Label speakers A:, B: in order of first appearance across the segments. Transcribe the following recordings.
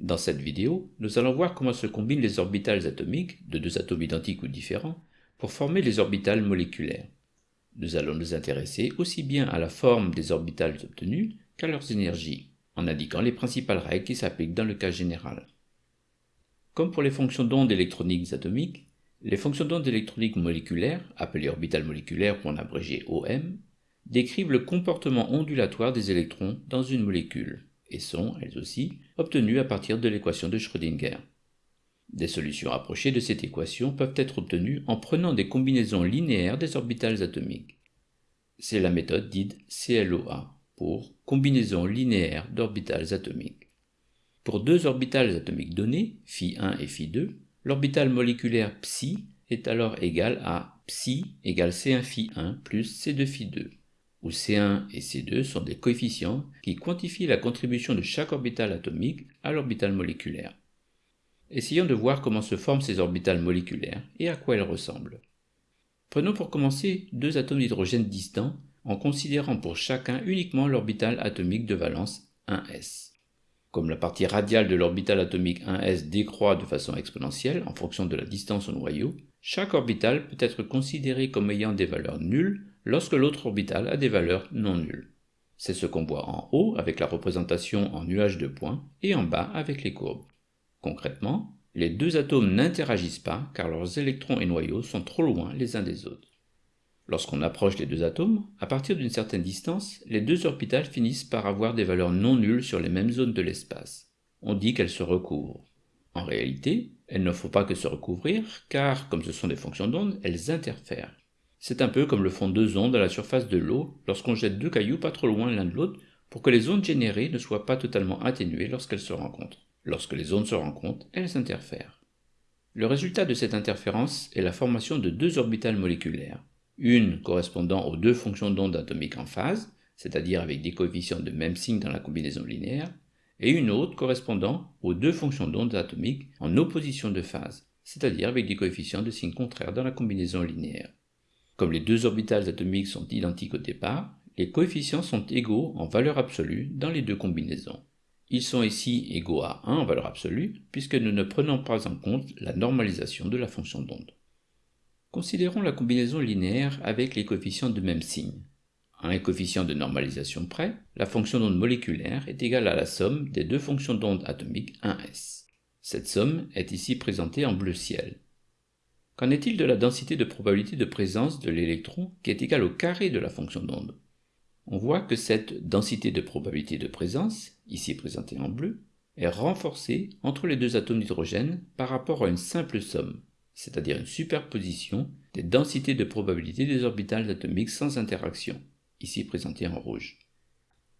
A: Dans cette vidéo, nous allons voir comment se combinent les orbitales atomiques, de deux atomes identiques ou différents, pour former les orbitales moléculaires. Nous allons nous intéresser aussi bien à la forme des orbitales obtenues qu'à leurs énergies, en indiquant les principales règles qui s'appliquent dans le cas général. Comme pour les fonctions d'onde électroniques atomiques, les fonctions d'onde électroniques moléculaires, appelées orbitales moléculaires ou en abrégé OM, décrivent le comportement ondulatoire des électrons dans une molécule et sont, elles aussi, obtenues à partir de l'équation de Schrödinger. Des solutions approchées de cette équation peuvent être obtenues en prenant des combinaisons linéaires des orbitales atomiques. C'est la méthode dite CLOA pour combinaison linéaire d'orbitales atomiques. Pour deux orbitales atomiques données, phi1 et phi2, l'orbital moléculaire ψ est alors égale à ψ égale c1 phi1 plus c2 phi2 où C1 et C2 sont des coefficients qui quantifient la contribution de chaque orbital atomique à l'orbital moléculaire. Essayons de voir comment se forment ces orbitales moléculaires et à quoi elles ressemblent. Prenons pour commencer deux atomes d'hydrogène distants en considérant pour chacun uniquement l'orbital atomique de valence 1s. Comme la partie radiale de l'orbital atomique 1s décroît de façon exponentielle en fonction de la distance au noyau, chaque orbital peut être considéré comme ayant des valeurs nulles lorsque l'autre orbital a des valeurs non nulles. C'est ce qu'on voit en haut avec la représentation en nuage de points et en bas avec les courbes. Concrètement, les deux atomes n'interagissent pas car leurs électrons et noyaux sont trop loin les uns des autres. Lorsqu'on approche les deux atomes, à partir d'une certaine distance, les deux orbitales finissent par avoir des valeurs non nulles sur les mêmes zones de l'espace. On dit qu'elles se recouvrent. En réalité, elles ne font pas que se recouvrir, car, comme ce sont des fonctions d'onde, elles interfèrent. C'est un peu comme le font deux ondes à la surface de l'eau lorsqu'on jette deux cailloux pas trop loin l'un de l'autre pour que les ondes générées ne soient pas totalement atténuées lorsqu'elles se rencontrent. Lorsque les ondes se rencontrent, elles interfèrent. Le résultat de cette interférence est la formation de deux orbitales moléculaires, une correspondant aux deux fonctions d'onde atomiques en phase, c'est-à-dire avec des coefficients de même signe dans la combinaison linéaire, et une autre correspondant aux deux fonctions d'onde atomiques en opposition de phase, c'est-à-dire avec des coefficients de signe contraire dans la combinaison linéaire. Comme les deux orbitales atomiques sont identiques au départ, les coefficients sont égaux en valeur absolue dans les deux combinaisons. Ils sont ici égaux à 1 en valeur absolue, puisque nous ne prenons pas en compte la normalisation de la fonction d'onde. Considérons la combinaison linéaire avec les coefficients de même signe. Un coefficient de normalisation près, la fonction d'onde moléculaire est égale à la somme des deux fonctions d'onde atomiques 1s. Cette somme est ici présentée en bleu ciel. Qu'en est-il de la densité de probabilité de présence de l'électron qui est égale au carré de la fonction d'onde? On voit que cette densité de probabilité de présence, ici présentée en bleu, est renforcée entre les deux atomes d'hydrogène par rapport à une simple somme c'est-à-dire une superposition des densités de probabilité des orbitales atomiques sans interaction, ici présentées en rouge.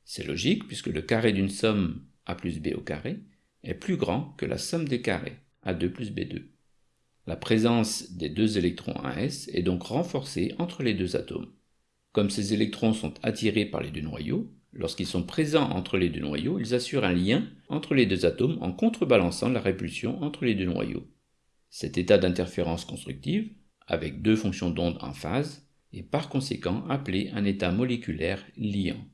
A: C'est logique puisque le carré d'une somme A plus B au carré est plus grand que la somme des carrés A2 plus B2. La présence des deux électrons 1s est donc renforcée entre les deux atomes. Comme ces électrons sont attirés par les deux noyaux, lorsqu'ils sont présents entre les deux noyaux, ils assurent un lien entre les deux atomes en contrebalançant la répulsion entre les deux noyaux. Cet état d'interférence constructive, avec deux fonctions d'onde en phase, est par conséquent appelé un état moléculaire liant.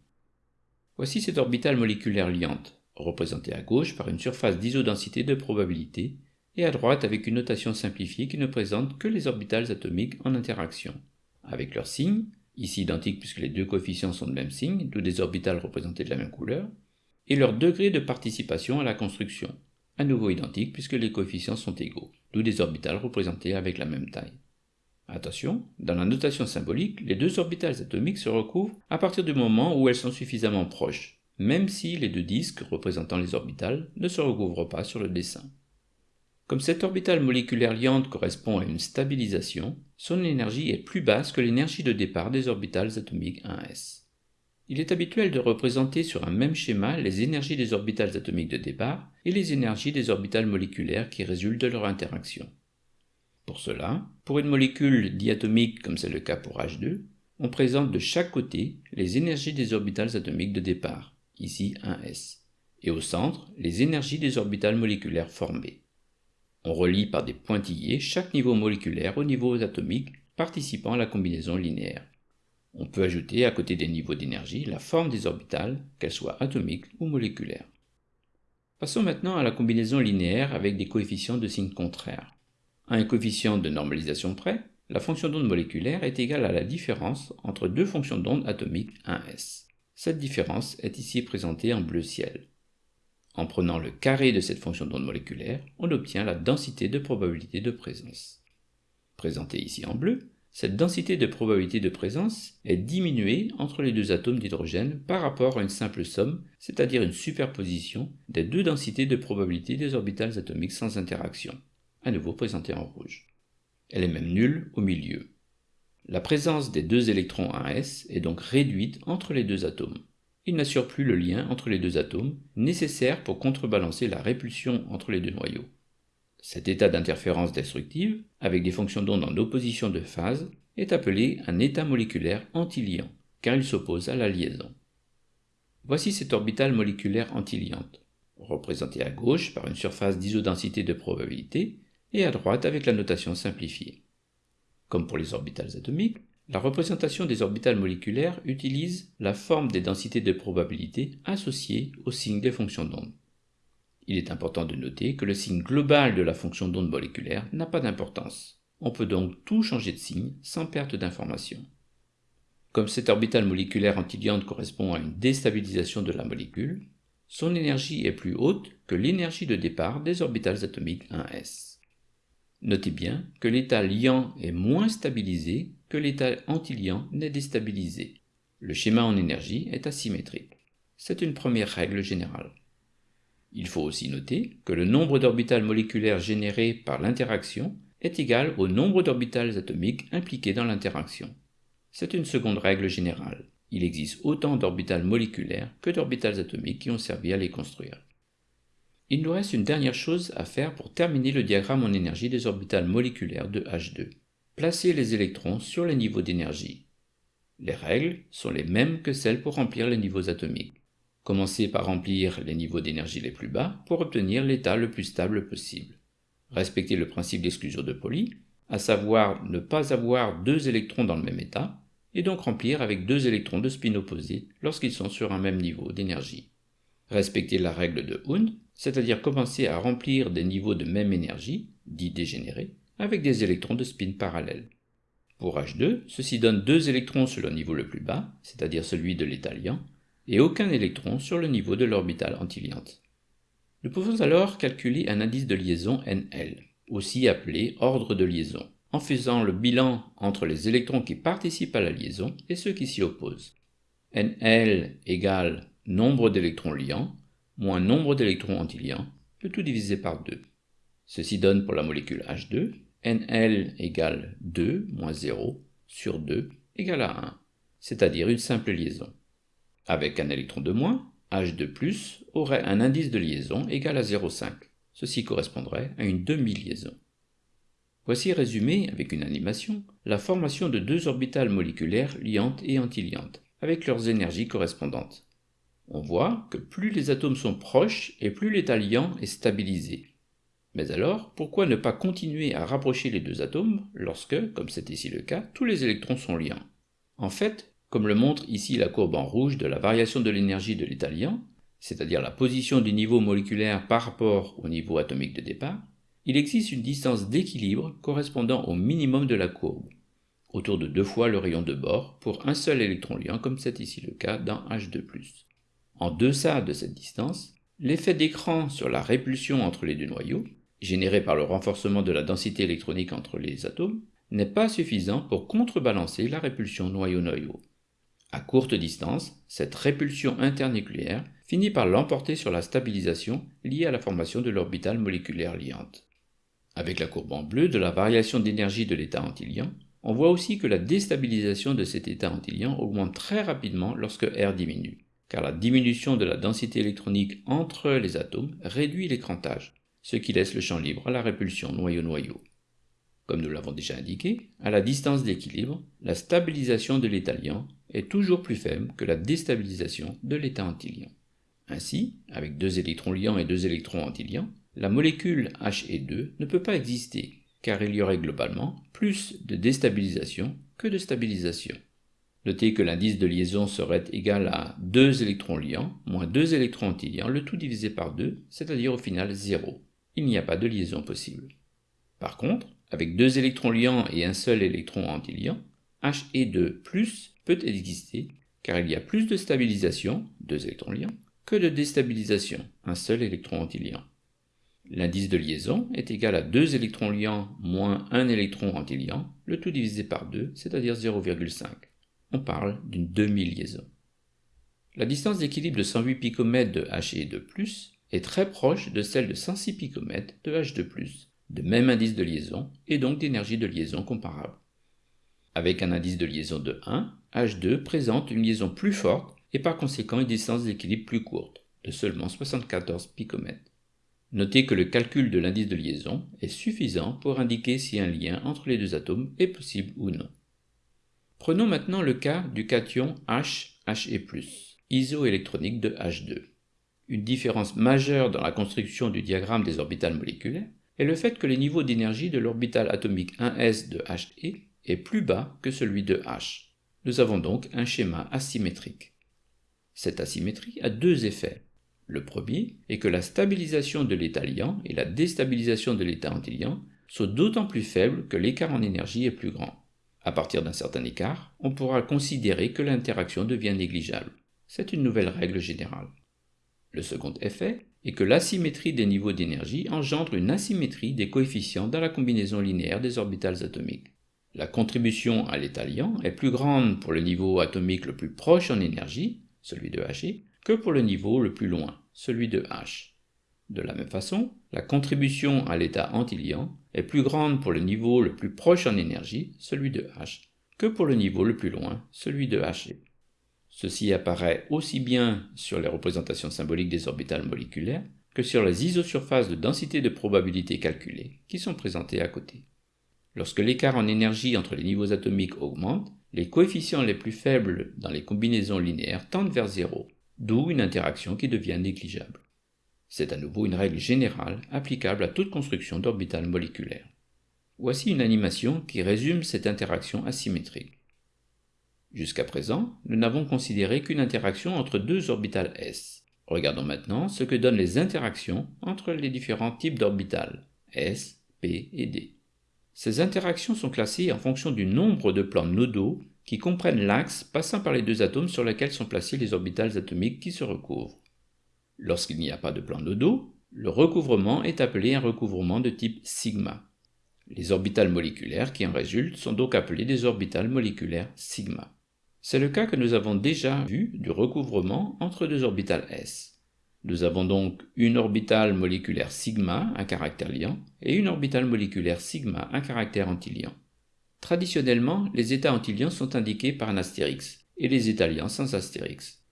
A: Voici cette orbitale moléculaire liante, représentée à gauche par une surface d'isodensité de probabilité, et à droite avec une notation simplifiée qui ne présente que les orbitales atomiques en interaction, avec leurs signes, ici identiques puisque les deux coefficients sont de même signe, d'où des orbitales représentées de la même couleur, et leur degré de participation à la construction, à nouveau identiques puisque les coefficients sont égaux, d'où des orbitales représentées avec la même taille. Attention, dans la notation symbolique, les deux orbitales atomiques se recouvrent à partir du moment où elles sont suffisamment proches, même si les deux disques représentant les orbitales ne se recouvrent pas sur le dessin. Comme cette orbitale moléculaire liante correspond à une stabilisation, son énergie est plus basse que l'énergie de départ des orbitales atomiques 1s. Il est habituel de représenter sur un même schéma les énergies des orbitales atomiques de départ et les énergies des orbitales moléculaires qui résultent de leur interaction. Pour cela, pour une molécule diatomique comme c'est le cas pour H2, on présente de chaque côté les énergies des orbitales atomiques de départ, ici 1s, et au centre les énergies des orbitales moléculaires formées. On relie par des pointillés chaque niveau moléculaire au niveau atomique participant à la combinaison linéaire. On peut ajouter à côté des niveaux d'énergie la forme des orbitales, qu'elles soient atomiques ou moléculaires. Passons maintenant à la combinaison linéaire avec des coefficients de signes contraires. À un coefficient de normalisation près, la fonction d'onde moléculaire est égale à la différence entre deux fonctions d'onde atomiques 1s. Cette différence est ici présentée en bleu ciel. En prenant le carré de cette fonction d'onde moléculaire, on obtient la densité de probabilité de présence. Présentée ici en bleu, cette densité de probabilité de présence est diminuée entre les deux atomes d'hydrogène par rapport à une simple somme, c'est-à-dire une superposition des deux densités de probabilité des orbitales atomiques sans interaction, à nouveau présentée en rouge. Elle est même nulle au milieu. La présence des deux électrons 1s est donc réduite entre les deux atomes. Il n'assure plus le lien entre les deux atomes, nécessaire pour contrebalancer la répulsion entre les deux noyaux. Cet état d'interférence destructive, avec des fonctions d'onde en opposition de phase, est appelé un état moléculaire antiliant, car il s'oppose à la liaison. Voici cette orbitale moléculaire antiliante, représentée à gauche par une surface d'isodensité de probabilité et à droite avec la notation simplifiée. Comme pour les orbitales atomiques, la représentation des orbitales moléculaires utilise la forme des densités de probabilité associées au signe des fonctions d'onde. Il est important de noter que le signe global de la fonction d'onde moléculaire n'a pas d'importance. On peut donc tout changer de signe sans perte d'information. Comme cette orbitale moléculaire antiliante correspond à une déstabilisation de la molécule, son énergie est plus haute que l'énergie de départ des orbitales atomiques 1s. Notez bien que l'état liant est moins stabilisé que l'état antiliant n'est déstabilisé. Le schéma en énergie est asymétrique. C'est une première règle générale. Il faut aussi noter que le nombre d'orbitales moléculaires générées par l'interaction est égal au nombre d'orbitales atomiques impliquées dans l'interaction. C'est une seconde règle générale. Il existe autant d'orbitales moléculaires que d'orbitales atomiques qui ont servi à les construire. Il nous reste une dernière chose à faire pour terminer le diagramme en énergie des orbitales moléculaires de H2. Placer les électrons sur les niveaux d'énergie. Les règles sont les mêmes que celles pour remplir les niveaux atomiques. Commencez par remplir les niveaux d'énergie les plus bas pour obtenir l'état le plus stable possible. Respectez le principe d'exclusion de Pauli, à savoir ne pas avoir deux électrons dans le même état, et donc remplir avec deux électrons de spin opposés lorsqu'ils sont sur un même niveau d'énergie. Respectez la règle de Hund, c'est-à-dire commencer à remplir des niveaux de même énergie, dits dégénérés, avec des électrons de spin parallèles. Pour H2, ceci donne deux électrons sur le niveau le plus bas, c'est-à-dire celui de l'état liant, et aucun électron sur le niveau de l'orbitale antiliante. Nous pouvons alors calculer un indice de liaison NL, aussi appelé ordre de liaison, en faisant le bilan entre les électrons qui participent à la liaison et ceux qui s'y opposent. NL égale nombre d'électrons liants moins nombre d'électrons antiliants, le tout divisé par 2. Ceci donne pour la molécule H2 NL égale 2 moins 0 sur 2 égale à 1, c'est-à-dire une simple liaison. Avec un électron de moins, H2+, aurait un indice de liaison égal à 0,5. Ceci correspondrait à une demi-liaison. Voici résumé, avec une animation, la formation de deux orbitales moléculaires liantes et antiliantes, avec leurs énergies correspondantes. On voit que plus les atomes sont proches et plus l'état liant est stabilisé. Mais alors, pourquoi ne pas continuer à rapprocher les deux atomes lorsque, comme c'est ici le cas, tous les électrons sont liants? En fait, comme le montre ici la courbe en rouge de la variation de l'énergie de l'état liant, c'est-à-dire la position du niveau moléculaire par rapport au niveau atomique de départ, il existe une distance d'équilibre correspondant au minimum de la courbe, autour de deux fois le rayon de bord pour un seul électron liant comme c'est ici le cas dans H2+. En deçà de cette distance, l'effet d'écran sur la répulsion entre les deux noyaux, généré par le renforcement de la densité électronique entre les atomes, n'est pas suffisant pour contrebalancer la répulsion noyau-noyau. À courte distance, cette répulsion internucléaire finit par l'emporter sur la stabilisation liée à la formation de l'orbitale moléculaire liante. Avec la courbe en bleu de la variation d'énergie de l'état antiliant, on voit aussi que la déstabilisation de cet état antiliant augmente très rapidement lorsque R diminue, car la diminution de la densité électronique entre les atomes réduit l'écrantage, ce qui laisse le champ libre à la répulsion noyau-noyau. Comme nous l'avons déjà indiqué, à la distance d'équilibre, la stabilisation de l'état liant est toujours plus faible que la déstabilisation de l'état antiliant. Ainsi, avec deux électrons liants et deux électrons antiliants, la molécule He2 ne peut pas exister, car il y aurait globalement plus de déstabilisation que de stabilisation. Notez que l'indice de liaison serait égal à 2 électrons liants moins 2 électrons antiliants, le tout divisé par 2, c'est-à-dire au final 0. Il n'y a pas de liaison possible. Par contre, avec deux électrons liants et un seul électron antiliant, He2 peut exister car il y a plus de stabilisation, deux électrons liants, que de déstabilisation, un seul électron antiliant. L'indice de liaison est égal à 2 électrons liants moins 1 électron antiliant, le tout divisé par 2, c'est-à-dire 0,5. On parle d'une demi-liaison. La distance d'équilibre de 108 picomètres de He2+, est très proche de celle de 106 picomètres de H2+, de même indice de liaison et donc d'énergie de liaison comparable. Avec un indice de liaison de 1, H2 présente une liaison plus forte et par conséquent une distance d'équilibre plus courte, de seulement 74 picomètres. Notez que le calcul de l'indice de liaison est suffisant pour indiquer si un lien entre les deux atomes est possible ou non. Prenons maintenant le cas du cation H, He+, isoélectronique de H2. Une différence majeure dans la construction du diagramme des orbitales moléculaires est le fait que les niveaux d'énergie de l'orbital atomique 1s de He est plus bas que celui de H. Nous avons donc un schéma asymétrique. Cette asymétrie a deux effets. Le premier est que la stabilisation de l'état liant et la déstabilisation de l'état antiliant sont d'autant plus faibles que l'écart en énergie est plus grand. À partir d'un certain écart, on pourra considérer que l'interaction devient négligeable. C'est une nouvelle règle générale. Le second effet est que l'asymétrie des niveaux d'énergie engendre une asymétrie des coefficients dans la combinaison linéaire des orbitales atomiques. La contribution à l'état liant est plus grande pour le niveau atomique le plus proche en énergie, celui de He, que pour le niveau le plus loin, celui de H. De la même façon, la contribution à l'état antiliant est plus grande pour le niveau le plus proche en énergie, celui de H, que pour le niveau le plus loin, celui de He. Ceci apparaît aussi bien sur les représentations symboliques des orbitales moléculaires que sur les isosurfaces de densité de probabilité calculées qui sont présentées à côté. Lorsque l'écart en énergie entre les niveaux atomiques augmente, les coefficients les plus faibles dans les combinaisons linéaires tendent vers zéro, d'où une interaction qui devient négligeable. C'est à nouveau une règle générale applicable à toute construction d'orbitales moléculaires. Voici une animation qui résume cette interaction asymétrique. Jusqu'à présent, nous n'avons considéré qu'une interaction entre deux orbitales s. Regardons maintenant ce que donnent les interactions entre les différents types d'orbitales s, p et d. Ces interactions sont classées en fonction du nombre de plans nodaux qui comprennent l'axe passant par les deux atomes sur lesquels sont placés les orbitales atomiques qui se recouvrent. Lorsqu'il n'y a pas de plan nodaux, le recouvrement est appelé un recouvrement de type sigma. Les orbitales moléculaires qui en résultent sont donc appelées des orbitales moléculaires sigma. C'est le cas que nous avons déjà vu du recouvrement entre deux orbitales s. Nous avons donc une orbitale moléculaire sigma, un caractère liant, et une orbitale moléculaire sigma, un caractère antiliant. Traditionnellement, les états antiliants sont indiqués par un astérix, et les états liants sans astérix.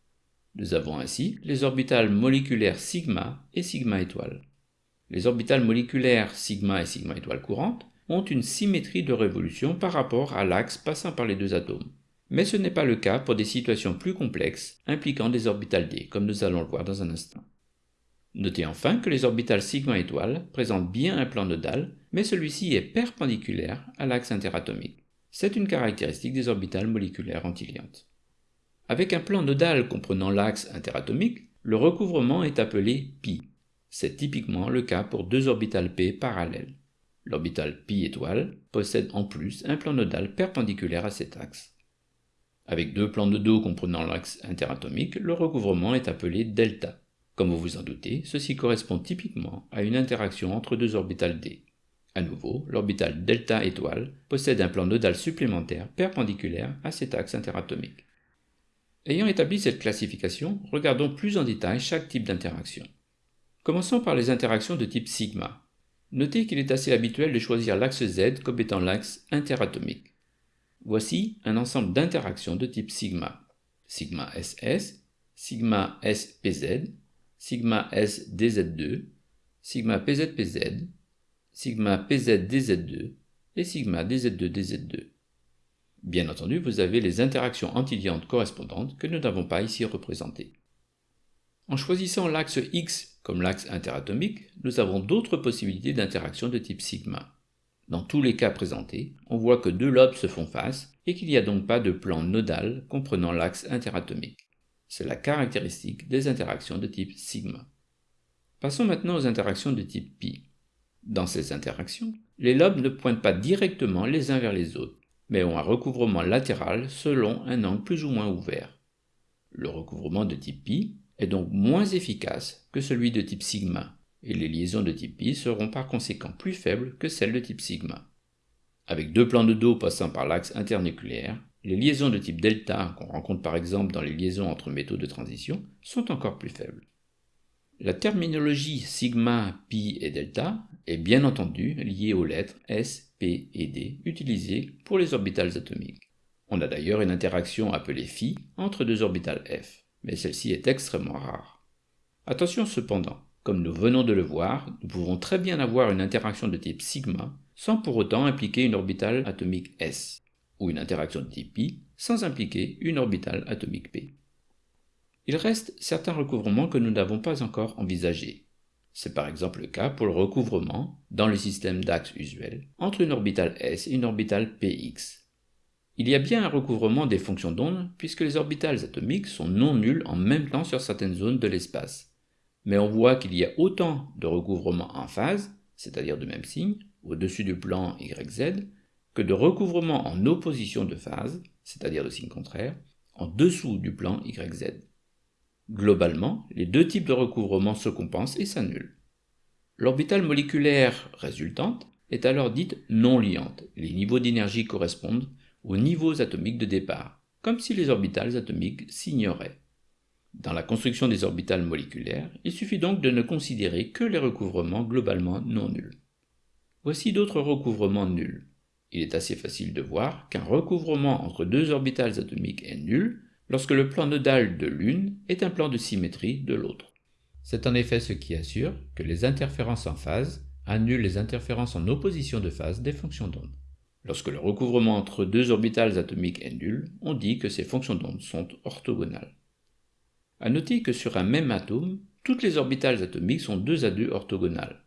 A: Nous avons ainsi les orbitales moléculaires sigma et sigma étoile. Les orbitales moléculaires sigma et sigma étoile courantes ont une symétrie de révolution par rapport à l'axe passant par les deux atomes mais ce n'est pas le cas pour des situations plus complexes impliquant des orbitales d, comme nous allons le voir dans un instant. Notez enfin que les orbitales sigma étoile présentent bien un plan nodal, mais celui-ci est perpendiculaire à l'axe interatomique. C'est une caractéristique des orbitales moléculaires antiliantes. Avec un plan nodal comprenant l'axe interatomique, le recouvrement est appelé pi. C'est typiquement le cas pour deux orbitales p parallèles. L'orbital pi étoile possède en plus un plan nodal perpendiculaire à cet axe. Avec deux plans de dos comprenant l'axe interatomique, le recouvrement est appelé delta. Comme vous vous en doutez, ceci correspond typiquement à une interaction entre deux orbitales d. À nouveau, l'orbital delta étoile possède un plan nodal supplémentaire perpendiculaire à cet axe interatomique. Ayant établi cette classification, regardons plus en détail chaque type d'interaction. Commençons par les interactions de type sigma. Notez qu'il est assez habituel de choisir l'axe Z comme étant l'axe interatomique. Voici un ensemble d'interactions de type sigma. Sigma SS, sigma SPZ, sigma SDZ2, sigma PZPZ, sigma PZDZ2 et sigma DZ2DZ2. Bien entendu, vous avez les interactions antiliantes correspondantes que nous n'avons pas ici représentées. En choisissant l'axe X comme l'axe interatomique, nous avons d'autres possibilités d'interaction de type sigma. Dans tous les cas présentés, on voit que deux lobes se font face et qu'il n'y a donc pas de plan nodal comprenant l'axe interatomique. C'est la caractéristique des interactions de type sigma. Passons maintenant aux interactions de type pi. Dans ces interactions, les lobes ne pointent pas directement les uns vers les autres, mais ont un recouvrement latéral selon un angle plus ou moins ouvert. Le recouvrement de type pi est donc moins efficace que celui de type sigma, et les liaisons de type pi seront par conséquent plus faibles que celles de type sigma. Avec deux plans de dos passant par l'axe internucléaire, les liaisons de type delta, qu'on rencontre par exemple dans les liaisons entre métaux de transition, sont encore plus faibles. La terminologie sigma, pi et delta est bien entendu liée aux lettres S, P et D utilisées pour les orbitales atomiques. On a d'ailleurs une interaction appelée phi entre deux orbitales F, mais celle-ci est extrêmement rare. Attention cependant, comme nous venons de le voir, nous pouvons très bien avoir une interaction de type sigma sans pour autant impliquer une orbitale atomique S, ou une interaction de type pi sans impliquer une orbitale atomique P. Il reste certains recouvrements que nous n'avons pas encore envisagés. C'est par exemple le cas pour le recouvrement, dans le système d'axes usuel, entre une orbitale S et une orbitale Px. Il y a bien un recouvrement des fonctions d'onde puisque les orbitales atomiques sont non nulles en même temps sur certaines zones de l'espace. Mais on voit qu'il y a autant de recouvrements en phase, c'est-à-dire de même signe, au-dessus du plan YZ, que de recouvrements en opposition de phase, c'est-à-dire de signe contraire, en dessous du plan YZ. Globalement, les deux types de recouvrement se compensent et s'annulent. L'orbitale moléculaire résultante est alors dite non liante. Les niveaux d'énergie correspondent aux niveaux atomiques de départ, comme si les orbitales atomiques s'ignoraient. Dans la construction des orbitales moléculaires, il suffit donc de ne considérer que les recouvrements globalement non nuls. Voici d'autres recouvrements nuls. Il est assez facile de voir qu'un recouvrement entre deux orbitales atomiques est nul lorsque le plan nodal de l'une est un plan de symétrie de l'autre. C'est en effet ce qui assure que les interférences en phase annulent les interférences en opposition de phase des fonctions d'onde. Lorsque le recouvrement entre deux orbitales atomiques est nul, on dit que ces fonctions d'onde sont orthogonales. A noter que sur un même atome, toutes les orbitales atomiques sont 2 à 2 orthogonales.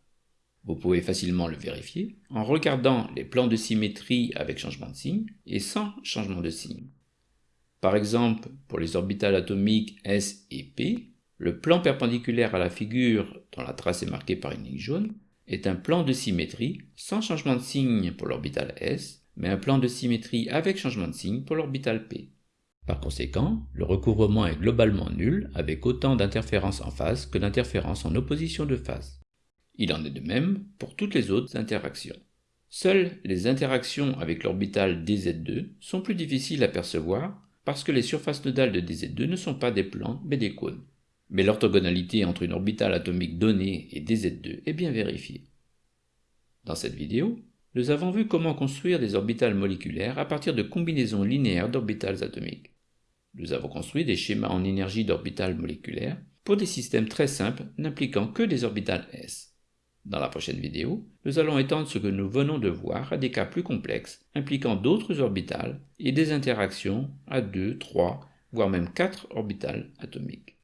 A: Vous pouvez facilement le vérifier en regardant les plans de symétrie avec changement de signe et sans changement de signe. Par exemple, pour les orbitales atomiques S et P, le plan perpendiculaire à la figure dont la trace est marquée par une ligne jaune est un plan de symétrie sans changement de signe pour l'orbitale S, mais un plan de symétrie avec changement de signe pour l'orbitale P. Par conséquent, le recouvrement est globalement nul avec autant d'interférences en phase que d'interférences en opposition de phase. Il en est de même pour toutes les autres interactions. Seules les interactions avec l'orbitale dz2 sont plus difficiles à percevoir parce que les surfaces nodales de dz2 ne sont pas des plans mais des cônes. Mais l'orthogonalité entre une orbitale atomique donnée et dz2 est bien vérifiée. Dans cette vidéo, nous avons vu comment construire des orbitales moléculaires à partir de combinaisons linéaires d'orbitales atomiques. Nous avons construit des schémas en énergie d'orbitales moléculaires pour des systèmes très simples n'impliquant que des orbitales s. Dans la prochaine vidéo, nous allons étendre ce que nous venons de voir à des cas plus complexes impliquant d'autres orbitales et des interactions à 2, 3, voire même 4 orbitales atomiques.